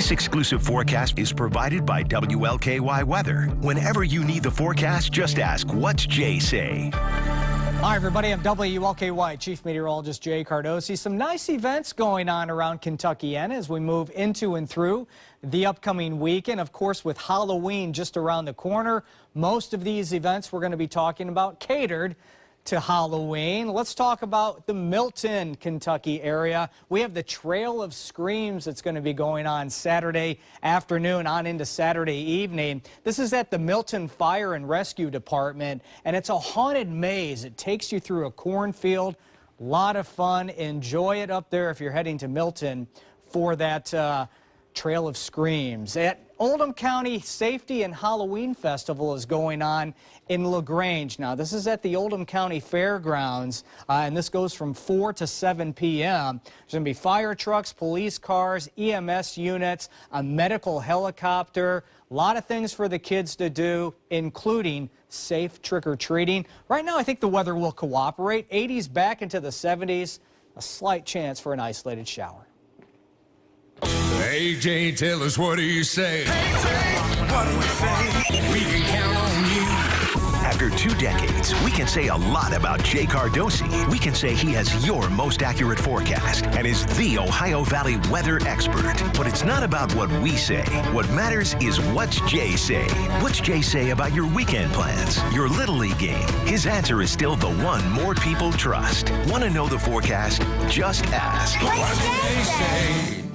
This exclusive forecast is provided by WLKY Weather. Whenever you need the forecast, just ask, what's Jay say? Hi, everybody. I'm WLKY Chief Meteorologist Jay Cardosi. Some nice events going on around Kentucky and as we move into and through the upcoming weekend. Of course, with Halloween just around the corner, most of these events we're going to be talking about catered to Halloween. Let's talk about the Milton, Kentucky area. We have the Trail of Screams that's going to be going on Saturday afternoon on into Saturday evening. This is at the Milton Fire and Rescue Department, and it's a haunted maze. It takes you through a cornfield. A lot of fun. Enjoy it up there if you're heading to Milton for that uh, Trail of Screams. At Oldham County Safety and Halloween Festival is going on in LaGrange. Now, this is at the Oldham County Fairgrounds, uh, and this goes from 4 to 7 p.m. There's going to be fire trucks, police cars, EMS units, a medical helicopter, a lot of things for the kids to do, including safe trick-or-treating. Right now, I think the weather will cooperate. 80s back into the 70s, a slight chance for an isolated shower. Hey, Jay, tell us what do you say? what do we say? We can count on you. After two decades, we can say a lot about Jay Cardosi. We can say he has your most accurate forecast and is the Ohio Valley weather expert. But it's not about what we say. What matters is what's Jay say. What's Jay say about your weekend plans, your Little League game? His answer is still the one more people trust. Want to know the forecast? Just ask. What's Jay say?